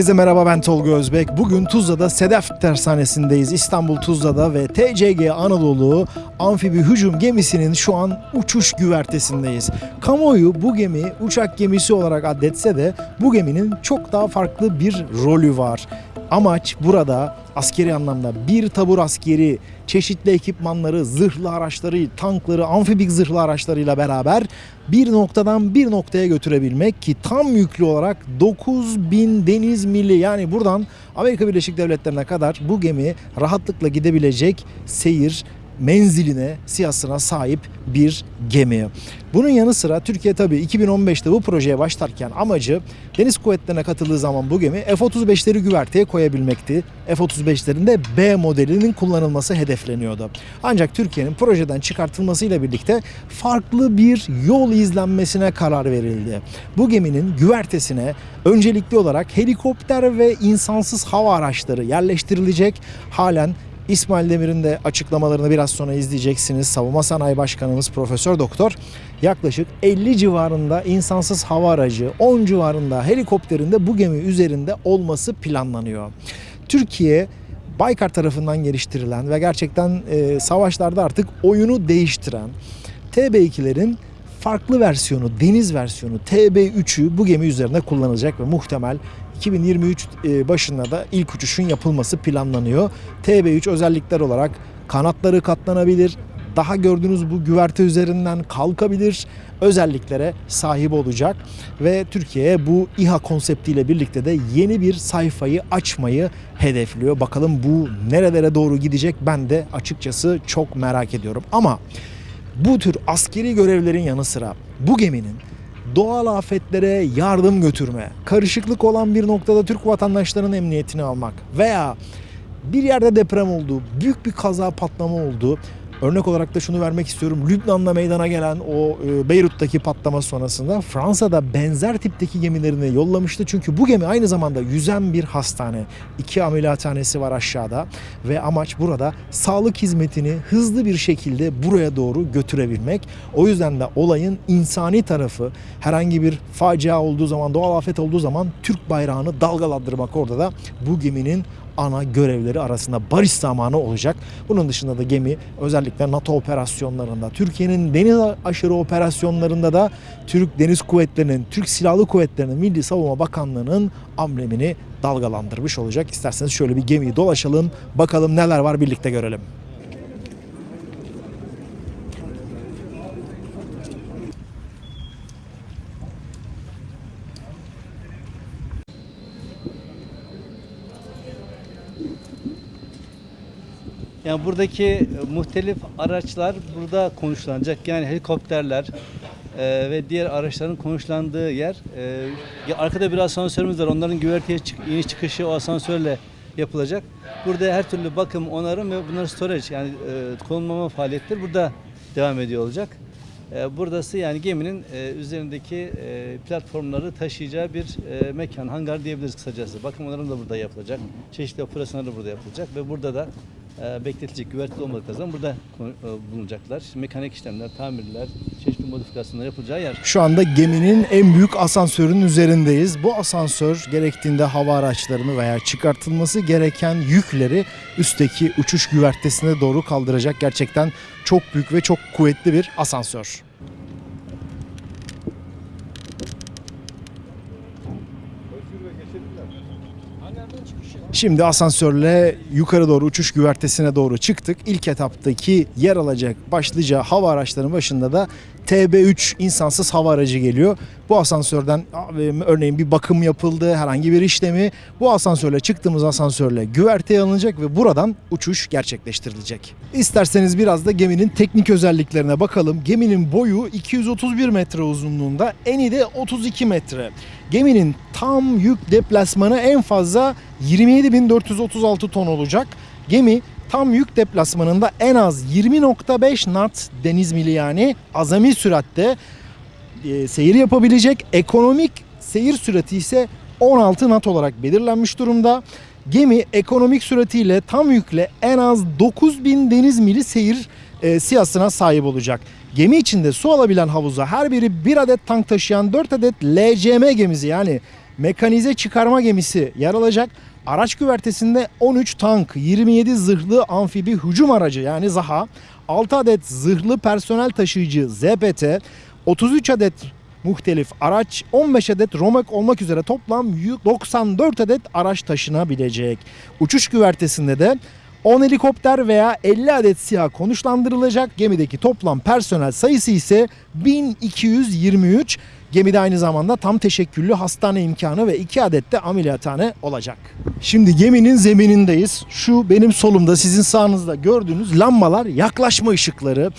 Herkese merhaba ben Tolga Özbek. Bugün Tuzla'da Sedef Tersanesi'ndeyiz. İstanbul Tuzla'da ve TCG Anadolu amfibi hücum gemisinin şu an uçuş güvertesindeyiz. Kamuoyu bu gemi uçak gemisi olarak addetse de bu geminin çok daha farklı bir rolü var. Amaç burada askeri anlamda bir tabur askeri, çeşitli ekipmanları, zırhlı araçları, tankları, amfibik zırhlı araçlarıyla beraber bir noktadan bir noktaya götürebilmek ki tam yüklü olarak 9000 deniz mili yani buradan Amerika Birleşik Devletleri'ne kadar bu gemi rahatlıkla gidebilecek seyir menziline, siyasına sahip bir gemi. Bunun yanı sıra Türkiye tabii 2015'te bu projeye başlarken amacı deniz kuvvetlerine katıldığı zaman bu gemi F-35'leri güverteye koyabilmekti. F-35'lerin de B modelinin kullanılması hedefleniyordu. Ancak Türkiye'nin projeden çıkartılmasıyla birlikte farklı bir yol izlenmesine karar verildi. Bu geminin güvertesine öncelikli olarak helikopter ve insansız hava araçları yerleştirilecek. Halen İsmail Demir'in de açıklamalarını biraz sonra izleyeceksiniz. Savunma Sanayi Başkanımız Profesör Doktor yaklaşık 50 civarında insansız hava aracı, 10 civarında helikopterinde bu gemi üzerinde olması planlanıyor. Türkiye Baykar tarafından geliştirilen ve gerçekten e, savaşlarda artık oyunu değiştiren TB2'lerin farklı versiyonu, deniz versiyonu TB3'ü bu gemi üzerinde kullanılacak ve muhtemel 2023 e, başında da ilk uçuşun yapılması planlanıyor. TB3 özellikler olarak kanatları katlanabilir, daha gördüğünüz bu güverte üzerinden kalkabilir özelliklere sahip olacak ve Türkiye bu İHA konseptiyle birlikte de yeni bir sayfayı açmayı hedefliyor. Bakalım bu nerelere doğru gidecek ben de açıkçası çok merak ediyorum. Ama bu tür askeri görevlerin yanı sıra bu geminin doğal afetlere yardım götürme, karışıklık olan bir noktada Türk vatandaşlarının emniyetini almak veya bir yerde deprem oldu, büyük bir kaza patlama oldu. Örnek olarak da şunu vermek istiyorum. Lübnan'da meydana gelen o e, Beyrut'taki patlama sonrasında Fransa'da benzer tipteki gemilerini yollamıştı. Çünkü bu gemi aynı zamanda yüzen bir hastane. İki ameliyathanesi var aşağıda ve amaç burada sağlık hizmetini hızlı bir şekilde buraya doğru götürebilmek. O yüzden de olayın insani tarafı herhangi bir facia olduğu zaman, doğal afet olduğu zaman Türk bayrağını dalgalandırmak orada da bu geminin ana görevleri arasında barış zamanı olacak. Bunun dışında da gemi özellikle NATO operasyonlarında, Türkiye'nin deniz aşırı operasyonlarında da Türk Deniz Kuvvetleri'nin, Türk Silahlı Kuvvetleri'nin, Milli Savunma Bakanlığı'nın amblemini dalgalandırmış olacak. İsterseniz şöyle bir gemiyi dolaşalım, bakalım neler var birlikte görelim. Yani buradaki e, muhtelif araçlar burada konuşlanacak. Yani helikopterler e, ve diğer araçların konuşlandığı yer. E, arkada bir asansörümüz var. Onların güverteye çık, iniş çıkışı o asansörle yapılacak. Burada her türlü bakım, onarım ve bunların storage yani e, konumlama faaliyetleri burada devam ediyor olacak. E, Buradası yani geminin e, üzerindeki e, platformları taşıyacağı bir e, mekan, hangar diyebiliriz kısacası. Bakım onarım da burada yapılacak. Çeşitli operasyonlar da burada yapılacak ve burada da bekletilecek güverteli olmadıkları zaman burada e, bulunacaklar. Mekanik işlemler, tamirler, çeşitli modifikasyonlar yapılacağı yer. Şu anda geminin en büyük asansörün üzerindeyiz. Bu asansör gerektiğinde hava araçlarını veya çıkartılması gereken yükleri üstteki uçuş güvertesine doğru kaldıracak. Gerçekten çok büyük ve çok kuvvetli bir asansör. Şimdi asansörle yukarı doğru uçuş güvertesine doğru çıktık. İlk etaptaki yer alacak başlıca hava araçlarının başında da TB3 insansız hava aracı geliyor. Bu asansörden e, örneğin bir bakım yapıldı, herhangi bir işlemi bu asansörle çıktığımız asansörle güverteye alınacak ve buradan uçuş gerçekleştirilecek. İsterseniz biraz da geminin teknik özelliklerine bakalım. Geminin boyu 231 metre uzunluğunda, eni de 32 metre. Geminin tam yük deplasmanı en fazla 27.436 ton olacak. Gemi tam yük deplasmanında en az 20.5 knot deniz mili yani azami süratte e, seyir yapabilecek. Ekonomik seyir sürati ise 16 knot olarak belirlenmiş durumda. Gemi ekonomik süratiyle tam yükle en az 9000 deniz mili seyir e, siyasına sahip olacak. Gemi içinde su alabilen havuza her biri bir adet tank taşıyan 4 adet LCM gemisi yani mekanize çıkarma gemisi yer alacak. Araç güvertesinde 13 tank, 27 zırhlı amfibi hücum aracı yani ZAHA, 6 adet zırhlı personel taşıyıcı ZPT, 33 adet muhtelif araç, 15 adet Romek olmak üzere toplam 94 adet araç taşınabilecek. Uçuş güvertesinde de 10 helikopter veya 50 adet SİHA konuşlandırılacak. Gemideki toplam personel sayısı ise 1223. Gemide aynı zamanda tam teşekküllü hastane imkanı ve 2 adet de ameliyathane olacak. Şimdi geminin zeminindeyiz. Şu benim solumda sizin sağınızda gördüğünüz lambalar yaklaşma ışıkları.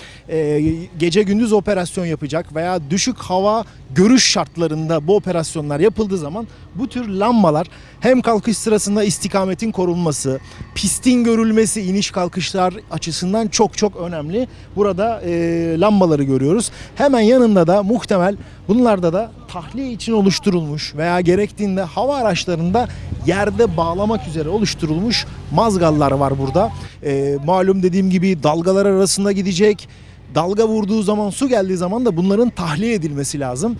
Gece gündüz operasyon yapacak veya düşük hava görüş şartlarında bu operasyonlar yapıldığı zaman bu tür lambalar hem kalkış sırasında istikametin korunması, pistin görülmesi iniş kalkışlar açısından çok çok önemli. Burada e, lambaları görüyoruz. Hemen yanında da muhtemel bunlarda da tahliye için oluşturulmuş veya gerektiğinde hava araçlarında yerde bağlamak üzere oluşturulmuş mazgallar var burada. E, malum dediğim gibi dalgalar arasında gidecek. Dalga vurduğu zaman su geldiği zaman da bunların tahliye edilmesi lazım.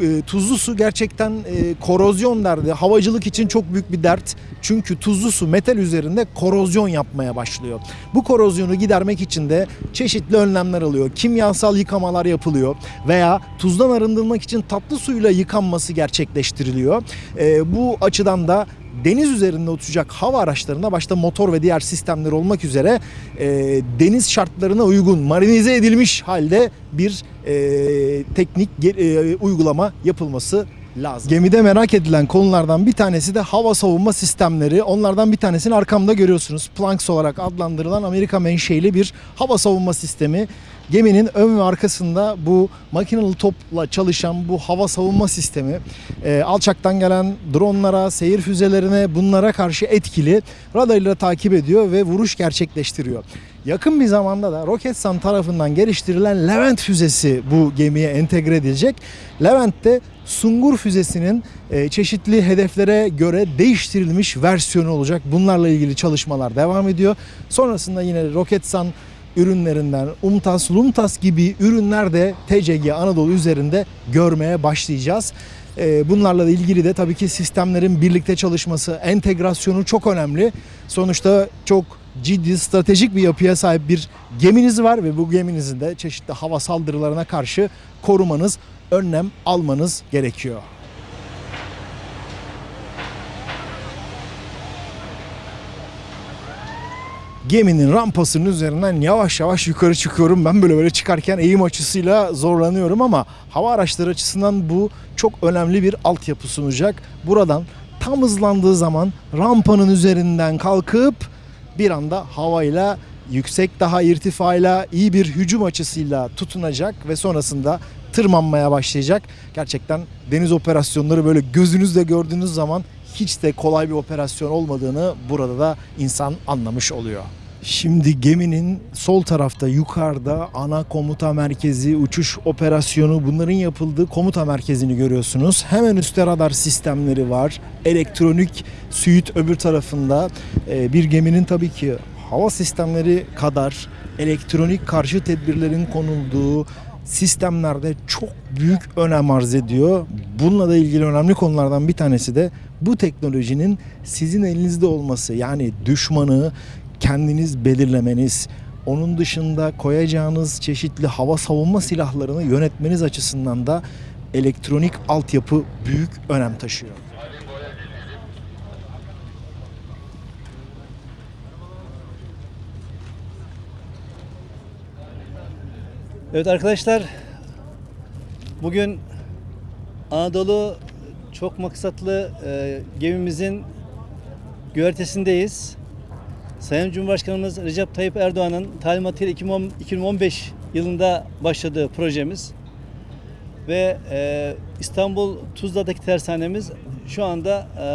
E, tuzlu su gerçekten e, korozyon derdi. Havacılık için çok büyük bir dert. Çünkü tuzlu su metal üzerinde korozyon yapmaya başlıyor. Bu korozyonu gidermek için de çeşitli önlemler alıyor. Kimyasal yıkamalar yapılıyor veya tuzdan arındırmak için tatlı suyla yıkanması gerçekleştiriliyor. E, bu açıdan da deniz üzerinde uçacak hava araçlarında başta motor ve diğer sistemler olmak üzere e, deniz şartlarına uygun marinize edilmiş halde bir e, teknik e, uygulama yapılması lazım. Gemide merak edilen konulardan bir tanesi de hava savunma sistemleri. Onlardan bir tanesini arkamda görüyorsunuz. Planks olarak adlandırılan Amerika menşeli bir hava savunma sistemi. Geminin ön ve arkasında bu makinalı topla çalışan bu hava savunma sistemi e, alçaktan gelen dronlara, seyir füzelerine bunlara karşı etkili radarıyla takip ediyor ve vuruş gerçekleştiriyor. Yakın bir zamanda da Roketsan tarafından geliştirilen Levent füzesi bu gemiye entegre edilecek. Levent de Sungur füzesinin e, çeşitli hedeflere göre değiştirilmiş versiyonu olacak. Bunlarla ilgili çalışmalar devam ediyor. Sonrasında yine Roketsan ürünlerinden UMTAS, LUMTAS gibi ürünler de TCG Anadolu üzerinde görmeye başlayacağız. Ee, Bunlarla ilgili de tabii ki sistemlerin birlikte çalışması, entegrasyonu çok önemli. Sonuçta çok ciddi stratejik bir yapıya sahip bir geminiz var ve bu geminizin de çeşitli hava saldırılarına karşı korumanız, önlem almanız gerekiyor. Geminin rampasının üzerinden yavaş yavaş yukarı çıkıyorum. Ben böyle böyle çıkarken eğim açısıyla zorlanıyorum ama hava araçları açısından bu çok önemli bir altyapı sunacak. Buradan tam hızlandığı zaman rampanın üzerinden kalkıp bir anda havayla yüksek daha irtifayla iyi bir hücum açısıyla tutunacak ve sonrasında tırmanmaya başlayacak. Gerçekten deniz operasyonları böyle gözünüzle gördüğünüz zaman hiç de kolay bir operasyon olmadığını burada da insan anlamış oluyor. Şimdi geminin sol tarafta yukarıda ana komuta merkezi, uçuş operasyonu bunların yapıldığı komuta merkezini görüyorsunuz. Hemen üstte radar sistemleri var. Elektronik suit öbür tarafında Ee, bir geminin tabii ki hava sistemleri kadar elektronik karşı tedbirlerin konulduğu sistemlerde çok büyük önem arz ediyor. Bununla da ilgili önemli konulardan bir tanesi de bu teknolojinin sizin elinizde olması. Yani düşmanı kendiniz belirlemeniz, onun dışında koyacağınız çeşitli hava savunma silahlarını yönetmeniz açısından da elektronik altyapı büyük önem taşıyor. Evet arkadaşlar, bugün Anadolu çok maksatlı e, gemimizin güvertesindeyiz. Sayın Cumhurbaşkanımız Recep Tayyip Erdoğan'ın talimatıyla 2010 2015 yılında başladığı projemiz ve e, İstanbul Tuzla'daki tersanemiz şu anda e,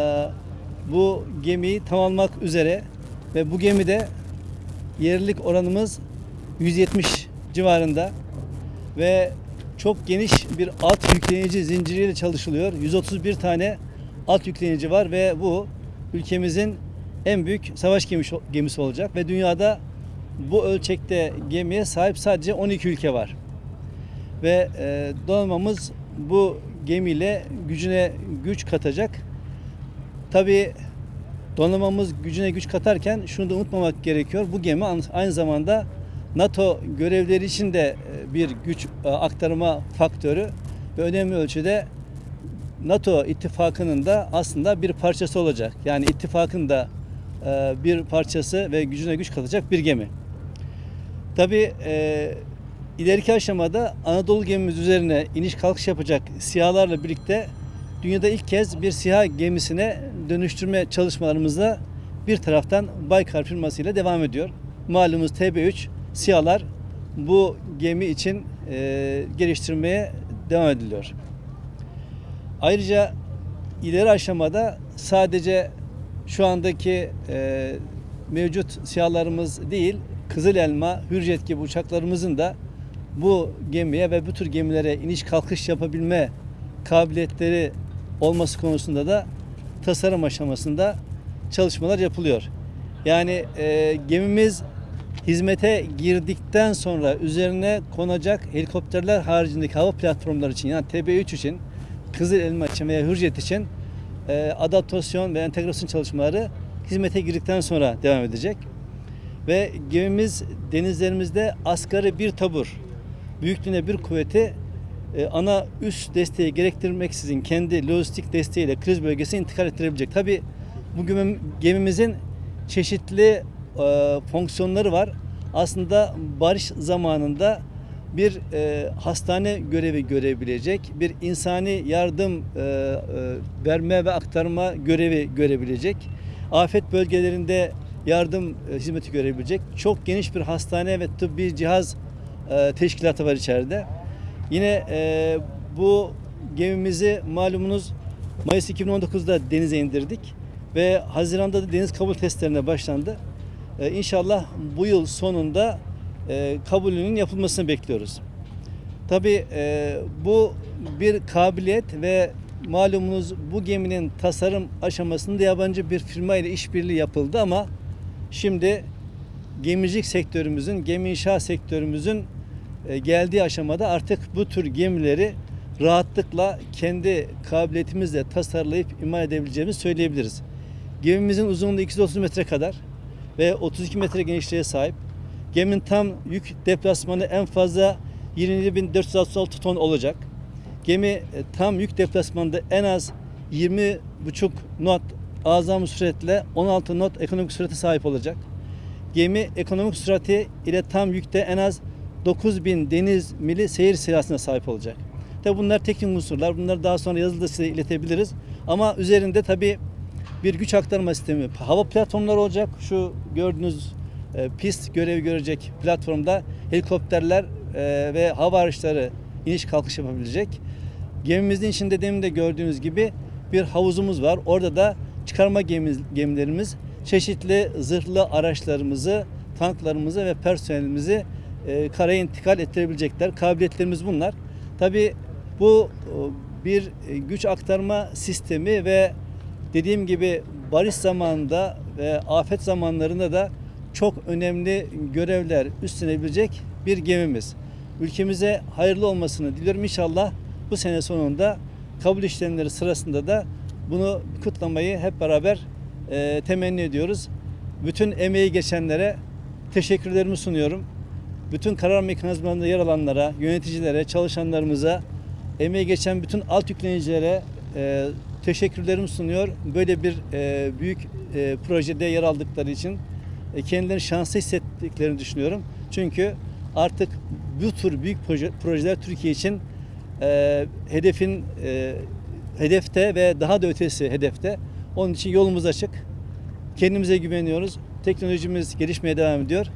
bu gemiyi tamamlamak üzere ve bu gemide yerlilik oranımız 170 civarında ve çok geniş bir alt yükleyici zinciriyle çalışılıyor. 131 tane alt yükleyici var ve bu ülkemizin en büyük savaş gemisi, olacak ve dünyada bu ölçekte gemiye sahip sadece 12 ülke var. Ve e, donanmamız bu gemiyle gücüne güç katacak Tabii donanmamız gücüne güç katarken şunu da unutmamak gerekiyor. Bu gemi aynı zamanda NATO görevleri için de e, bir güç e, aktarma faktörü ve önemli ölçüde NATO ittifakının da aslında bir parçası olacak. Yani ittifakın da e, bir parçası ve gücüne güç katacak bir gemi. Tabii e, ileriki aşamada Anadolu gemimiz üzerine iniş kalkış yapacak SİHA'larla birlikte dünyada ilk kez bir SİHA gemisine dönüştürme çalışmalarımızda bir taraftan Baykar firmasıyla devam ediyor. Malumuz TB3 SİHA'lar bu gemi için e, geliştirmeye devam ediliyor. Ayrıca ileri aşamada sadece şu andaki e, mevcut SİHA'larımız değil, Kızıl Elma, Hürjet gibi uçaklarımızın da bu gemiye ve bu tür gemilere iniş kalkış yapabilme kabiliyetleri olması konusunda da tasarım aşamasında çalışmalar yapılıyor. Yani e, gemimiz hizmete girdikten sonra üzerine konacak helikopterler haricindeki hava platformları için yani TB3 için, Kızıl Elma için veya Hürjet için e, adaptasyon ve entegrasyon çalışmaları hizmete girdikten sonra devam edecek. Ve gemimiz denizlerimizde asgari bir tabur, büyüklüğüne bir kuvveti e, ana üst desteği gerektirmeksizin kendi lojistik desteğiyle kriz bölgesine intikal ettirebilecek. Tabi bu gemi- gemimizin çeşitli e, fonksiyonları var. Aslında barış zamanında bir e, hastane görevi görebilecek, bir insani yardım e, e, verme ve aktarma görevi görebilecek, afet bölgelerinde yardım e, hizmeti görebilecek çok geniş bir hastane ve tıbbi cihaz e, teşkilatı var içeride. Yine e, bu gemimizi malumunuz Mayıs 2019'da denize indirdik ve Haziran'da da deniz kabul testlerine başlandı. E, İnşallah bu yıl sonunda e, kabulünün yapılmasını bekliyoruz. Tabii e, bu bir kabiliyet ve malumunuz bu geminin tasarım aşamasında yabancı bir firma ile işbirliği yapıldı ama şimdi gemicilik sektörümüzün, gemi inşa sektörümüzün e, geldiği aşamada artık bu tür gemileri rahatlıkla kendi kabiliyetimizle tasarlayıp imal edebileceğimizi söyleyebiliriz. Gemimizin uzunluğu 230 metre kadar ve 32 metre genişliğe sahip. Geminin tam yük deplasmanı en fazla 27.466 ton olacak. Gemi e, tam yük deplasmanında en az 20,5 knot azami süratle 16 knot ekonomik sürate sahip olacak. Gemi ekonomik sürati ile tam yükte en az 9000 deniz mili seyir sırasına sahip olacak. Tabi bunlar teknik unsurlar. Bunları daha sonra yazılı da size iletebiliriz. Ama üzerinde tabi bir güç aktarma sistemi, hava platformları olacak. Şu gördüğünüz e, pist görevi görecek platformda helikopterler e, ve hava araçları iniş kalkış yapabilecek. Gemimizin içinde demin de gördüğünüz gibi bir havuzumuz var. Orada da çıkarma gemimiz, gemilerimiz çeşitli zırhlı araçlarımızı, tanklarımızı ve personelimizi e, karaya intikal ettirebilecekler. Kabiliyetlerimiz bunlar. Tabi bu e, bir e, güç aktarma sistemi ve dediğim gibi barış zamanında ve afet zamanlarında da çok önemli görevler üstlenebilecek bir gemimiz. Ülkemize hayırlı olmasını diliyorum. İnşallah bu sene sonunda kabul işlemleri sırasında da bunu kutlamayı hep beraber e, temenni ediyoruz. Bütün emeği geçenlere teşekkürlerimi sunuyorum. Bütün karar mekanizmalarında yer alanlara, yöneticilere, çalışanlarımıza, emeği geçen bütün alt yüklenicilere e, teşekkürlerimi sunuyor. Böyle bir e, büyük e, projede yer aldıkları için e, kendilerini şanslı hissettiklerini düşünüyorum. Çünkü artık bu tür büyük proje, projeler Türkiye için e, hedefin e, hedefte ve daha da ötesi hedefte. Onun için yolumuz açık. Kendimize güveniyoruz. Teknolojimiz gelişmeye devam ediyor.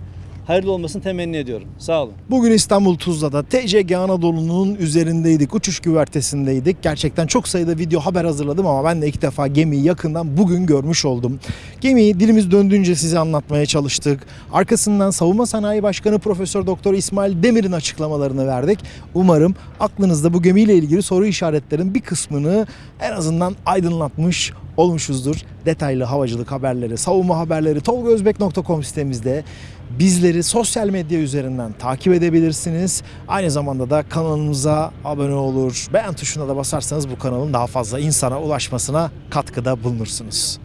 Hayırlı olmasını temenni ediyorum. Sağ olun. Bugün İstanbul Tuzla'da TCG Anadolu'nun üzerindeydik, uçuş güvertesindeydik. Gerçekten çok sayıda video haber hazırladım ama ben de ilk defa gemiyi yakından bugün görmüş oldum. Gemiyi dilimiz döndüğünce size anlatmaya çalıştık. Arkasından Savunma Sanayi Başkanı Profesör Doktor İsmail Demir'in açıklamalarını verdik. Umarım aklınızda bu gemiyle ilgili soru işaretlerin bir kısmını en azından aydınlatmış olmuşuzdur. Detaylı havacılık haberleri, savunma haberleri tolgozbek.com sitemizde bizleri sosyal medya üzerinden takip edebilirsiniz. Aynı zamanda da kanalımıza abone olur, beğen tuşuna da basarsanız bu kanalın daha fazla insana ulaşmasına katkıda bulunursunuz.